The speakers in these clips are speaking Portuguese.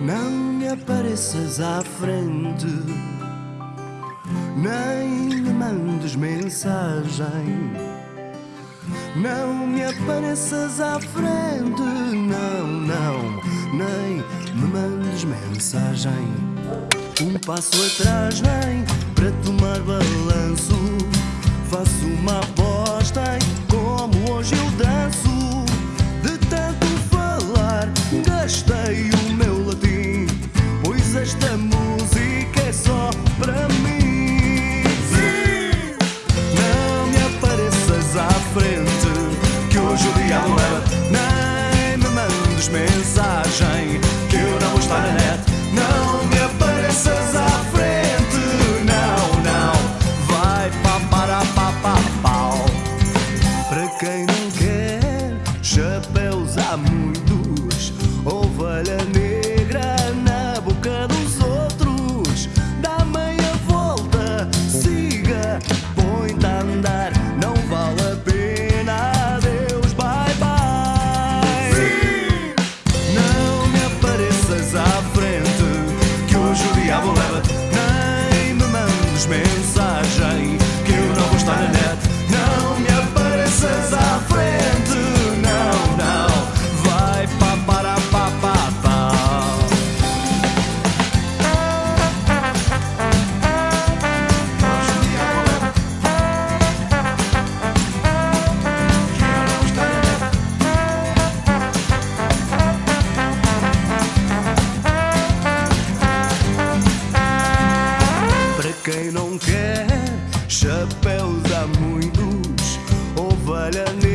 Não me apareças à frente, nem me mandes mensagem. Não me apareças à frente, não, não, nem me mandes mensagem. Um passo atrás vem para tomar balanço. mensagem que eu não vou estar na net. Não me apareças à frente, não, não. Vai pá, para pá, pá, pau. Para quem não quer, chapéus há muito. Quem não quer chapéus há muitos, ovelha negra.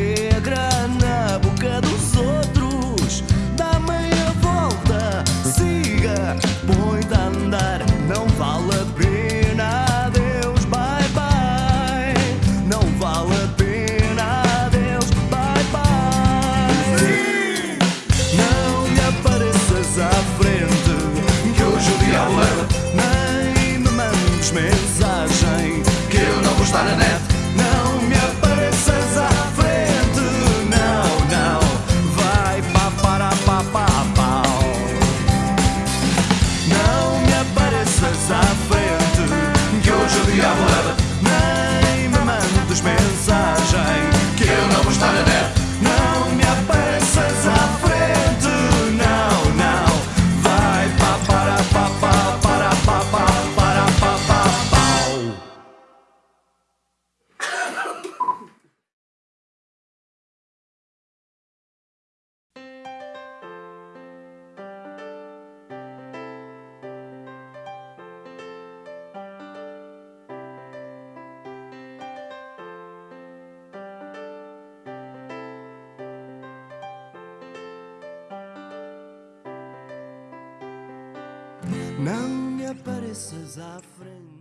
Não me apareças à frente.